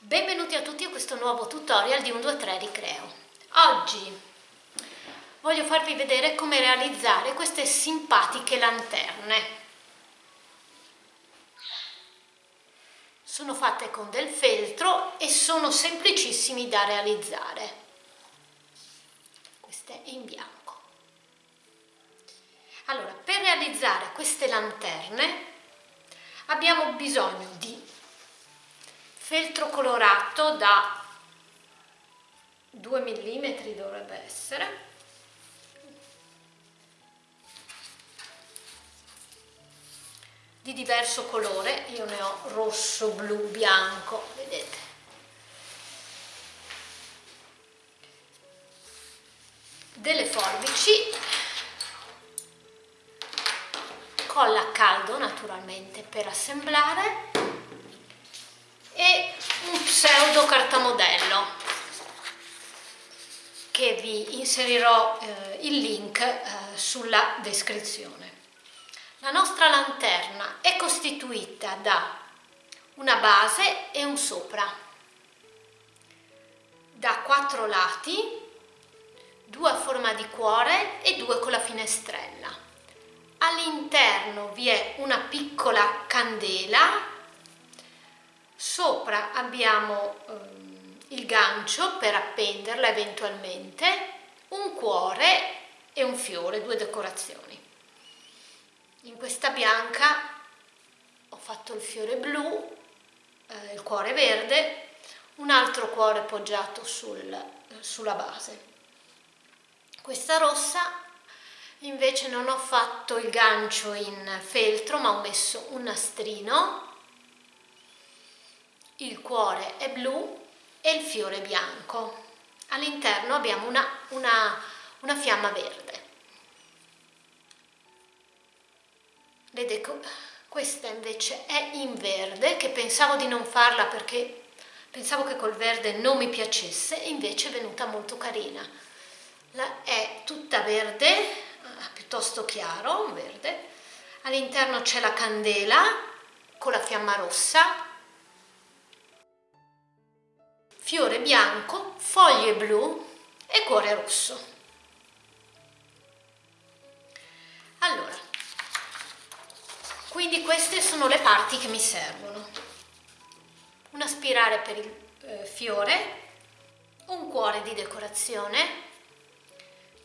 Benvenuti a tutti a questo nuovo tutorial di 123 Ricreo. Oggi voglio farvi vedere come realizzare queste simpatiche lanterne. Sono fatte con del feltro e sono semplicissimi da realizzare. Queste in bianco. Allora, per realizzare queste lanterne abbiamo bisogno di feltro colorato da 2 mm dovrebbe essere. Di diverso colore io ne ho rosso blu bianco vedete. Delle forbici colla a caldo naturalmente per assemblare e un pseudo cartamodello che vi inserirò eh, il link eh, sulla descrizione. La nostra lanterna è costituita da una base e un sopra, da quattro lati, due a forma di cuore e due con la finestrella all'interno vi è una piccola candela, sopra abbiamo ehm, il gancio per appenderla eventualmente, un cuore e un fiore, due decorazioni. In questa bianca ho fatto il fiore blu, eh, il cuore verde, un altro cuore poggiato sul, sulla base. Questa rossa invece non ho fatto il gancio in feltro ma ho messo un nastrino il cuore è blu e il fiore bianco. All'interno abbiamo una, una, una fiamma verde. Vedete questa invece è in verde che pensavo di non farla perché pensavo che col verde non mi piacesse invece è venuta molto carina. La, è tutta verde piuttosto chiaro, verde. All'interno c'è la candela con la fiamma rossa, fiore bianco, foglie blu e cuore rosso. Allora, quindi queste sono le parti che mi servono. Una spirale per il eh, fiore, un cuore di decorazione,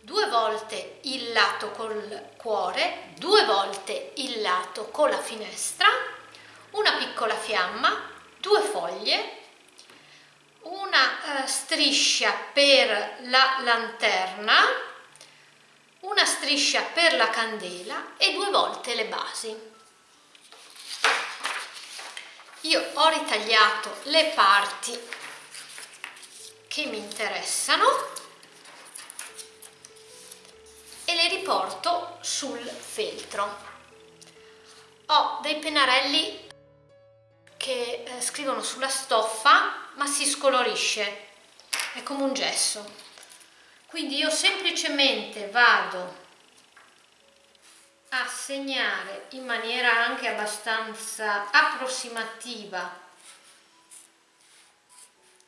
due volte il lato col cuore, due volte il lato con la finestra, una piccola fiamma, due foglie, una eh, striscia per la lanterna, una striscia per la candela e due volte le basi. Io ho ritagliato le parti che mi interessano e le riporto sul feltro. Ho dei pennarelli che eh, scrivono sulla stoffa ma si scolorisce, è come un gesso. Quindi io semplicemente vado a segnare in maniera anche abbastanza approssimativa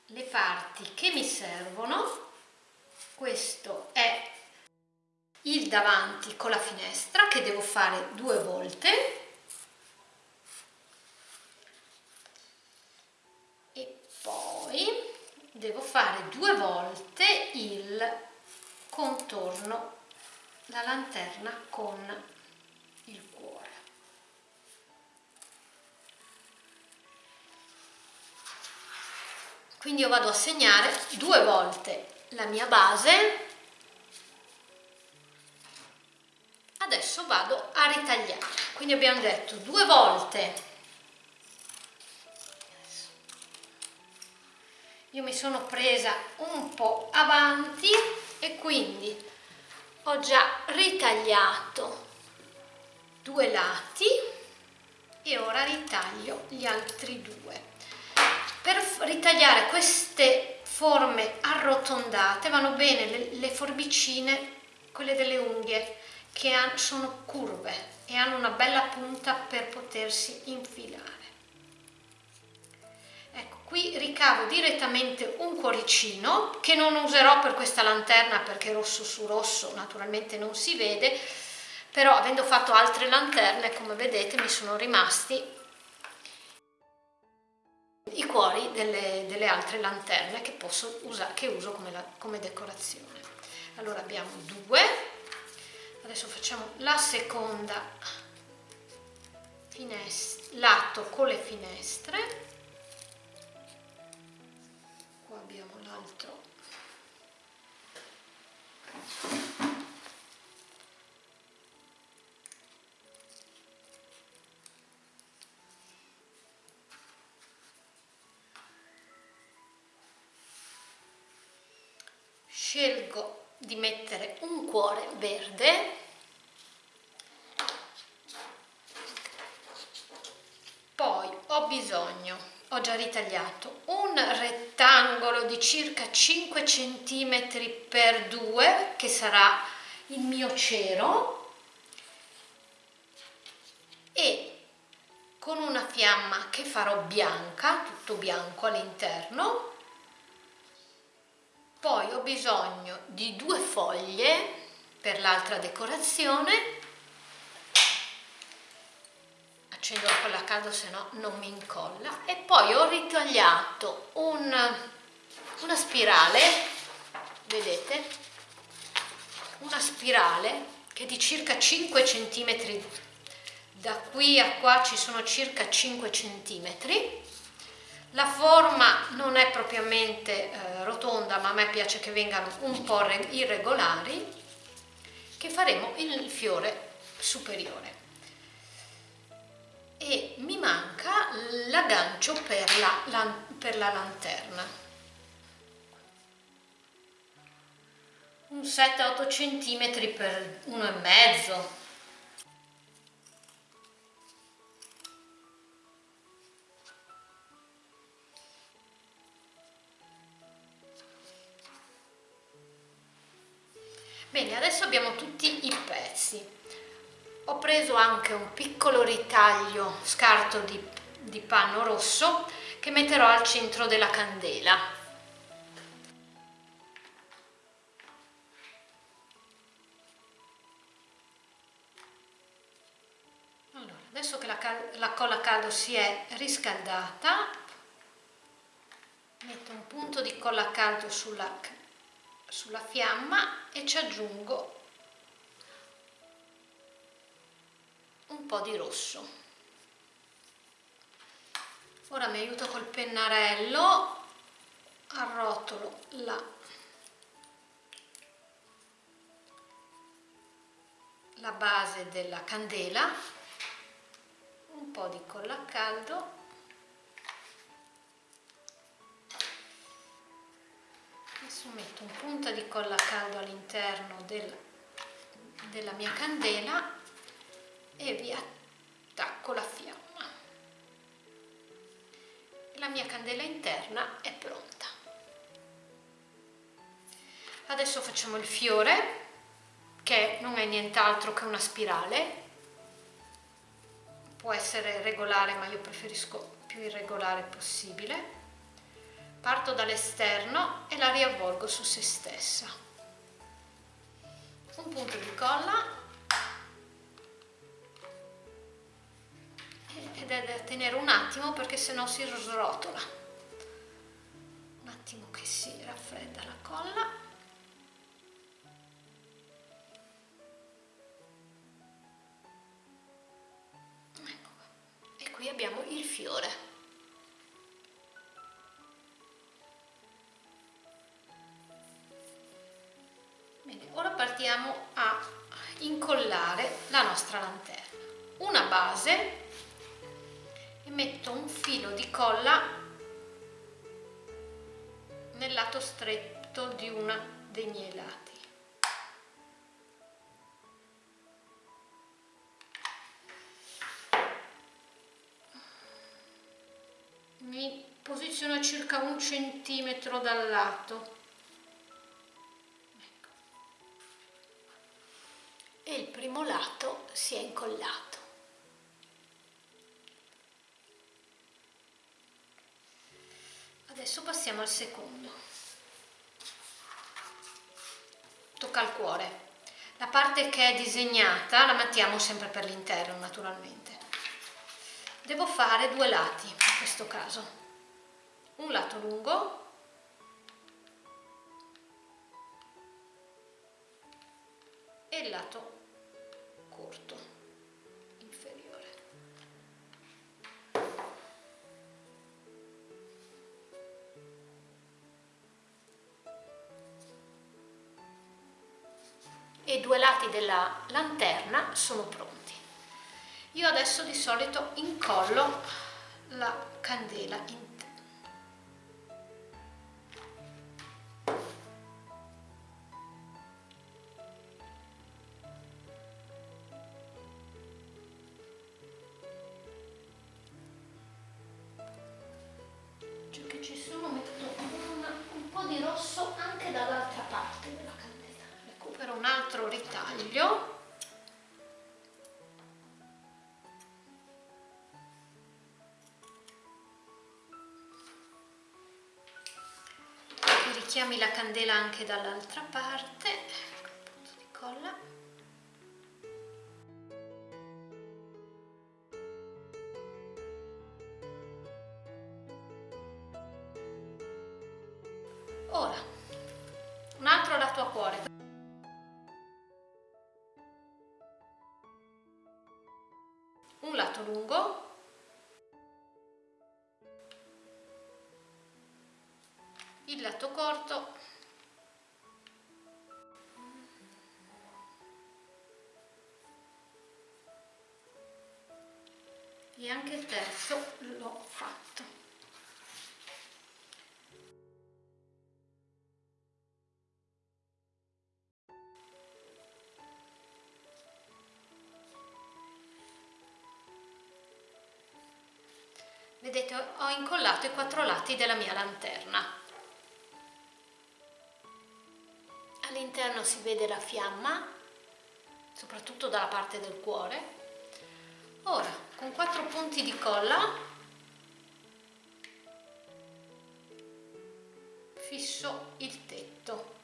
le parti che mi servono. Questo è il davanti con la finestra che devo fare due volte devo fare due volte il contorno la lanterna con il cuore. Quindi io vado a segnare due volte la mia base. Adesso vado a ritagliare. Quindi abbiamo detto due volte io mi sono presa un po' avanti e quindi ho già ritagliato due lati e ora ritaglio gli altri due per ritagliare queste forme arrotondate vanno bene le, le forbicine quelle delle unghie che sono curve e hanno una bella punta per potersi infilare. Qui ricavo direttamente un cuoricino che non userò per questa lanterna perché rosso su rosso naturalmente non si vede però avendo fatto altre lanterne come vedete mi sono rimasti i cuori delle, delle altre lanterne che, posso usare, che uso come, la, come decorazione. Allora abbiamo due. Adesso facciamo la seconda finestra lato con le finestre abbiamo l'altro scelgo di mettere un cuore verde. Poi ho bisogno ho già ritagliato un rettangolo di circa 5 cm per 2 che sarà il mio cero e con una fiamma che farò bianca tutto bianco all'interno. Poi ho bisogno di due foglie per l'altra decorazione accendo la colla a caldo se no non mi incolla. E poi ho ritagliato un, una spirale vedete? Una spirale che è di circa 5 cm da qui a qua ci sono circa 5 cm la forma non è propriamente eh, rotonda, ma a me piace che vengano un po' irregolari, che faremo il fiore superiore. E mi manca l'aggancio per la, la, per la lanterna. Un 7-8 cm per 1,5 Bene, adesso abbiamo tutti i pezzi. Ho preso anche un piccolo ritaglio scarto di, di panno rosso che metterò al centro della candela. Adesso che la, la colla caldo si è riscaldata, metto un punto di colla a caldo sulla sulla fiamma e ci aggiungo po' di rosso. Ora mi aiuto col pennarello arrotolo la, la base della candela un po' di colla a caldo. Adesso metto un punta di colla a caldo all'interno del, della mia candela e vi attacco la fiamma. La mia candela interna è pronta. Adesso facciamo il fiore che non è nient'altro che una spirale. Può essere regolare ma io preferisco più irregolare possibile. Parto dall'esterno e la riavvolgo su se stessa. Un punto di colla ed è da tenere un attimo perché se no si srotola. Un attimo che si raffredda la colla. Ecco e qui abbiamo il fiore. Partiamo a incollare la nostra lanterna. Una base e metto un filo di colla nel lato stretto di uno dei miei lati. Mi posiziono circa un centimetro dal lato. E il primo lato si è incollato. Passiamo al secondo. Tocca al cuore. La parte che è disegnata la mettiamo sempre per l'interno naturalmente. Devo fare due lati in questo caso. Un lato lungo. E il lato e i due lati della lanterna sono pronti. Io adesso di solito incollo la candela in ritaglio. Richiami la candela anche dall'altra parte un di colla. Ora un altro lato a cuore e anche il terzo l'ho fatto. Vedete ho incollato i quattro lati della mia lanterna. All'interno si vede la fiamma soprattutto dalla parte del cuore. Ora con quattro punti di colla. Fisso il tetto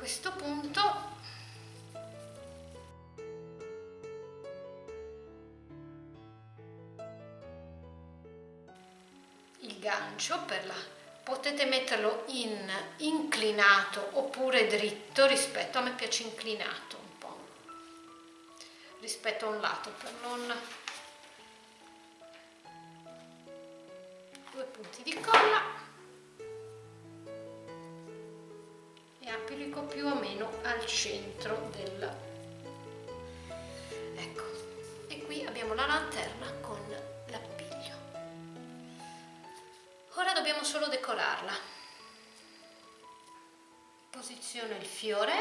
questo punto. Il gancio per la potete metterlo in inclinato oppure dritto rispetto a me piace inclinato un po' rispetto a un lato per non abbiamo la lanterna con l'appiglio ora dobbiamo solo decorarla posiziono il fiore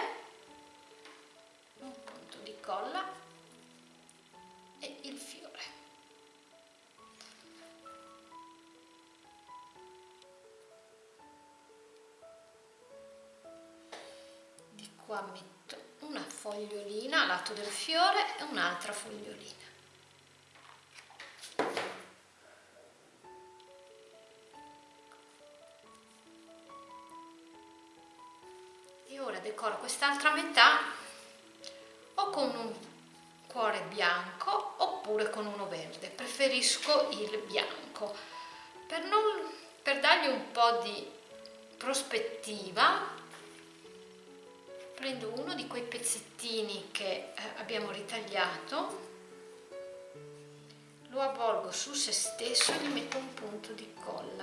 un punto di colla e il fiore. Qua metto una fogliolina a lato del fiore e un'altra fogliolina decoro quest'altra metà o con un cuore bianco oppure con uno verde. Preferisco il bianco. Per, non, per dargli un po' di prospettiva prendo uno di quei pezzettini che eh, abbiamo ritagliato lo avvolgo su se stesso e gli metto un punto di colla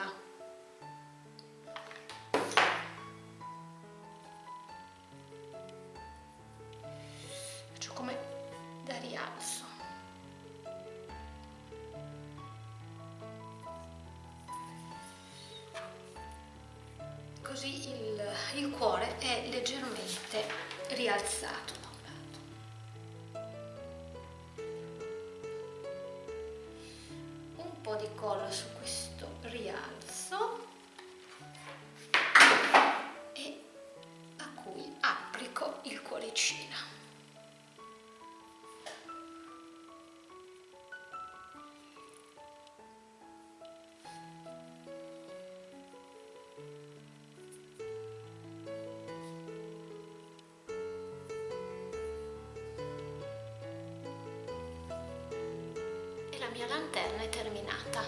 mia lanterna è terminata.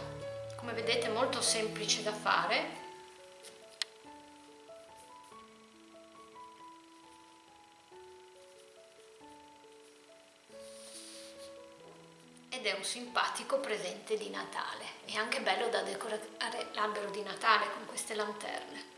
Come vedete molto semplice da fare. Ed è un simpatico presente di Natale. È anche bello da decorare l'albero di Natale con queste lanterne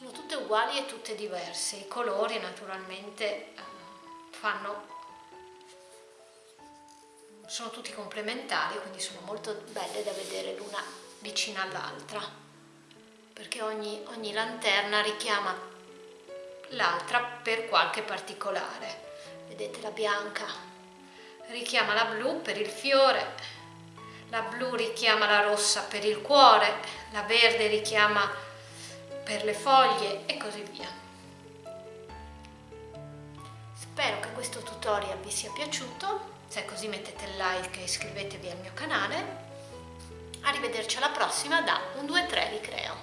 sono tutte uguali e tutte diverse. I colori naturalmente eh, fanno sono tutti complementari quindi sono molto belle da vedere l'una vicina all'altra perché ogni, ogni lanterna richiama l'altra per qualche particolare. Vedete la bianca richiama la blu per il fiore la blu richiama la rossa per il cuore, la verde richiama per le foglie e così via. Spero che questo tutorial vi sia piaciuto, se è così mettete like e iscrivetevi al mio canale. Arrivederci alla prossima da un 2-3 Ricreo.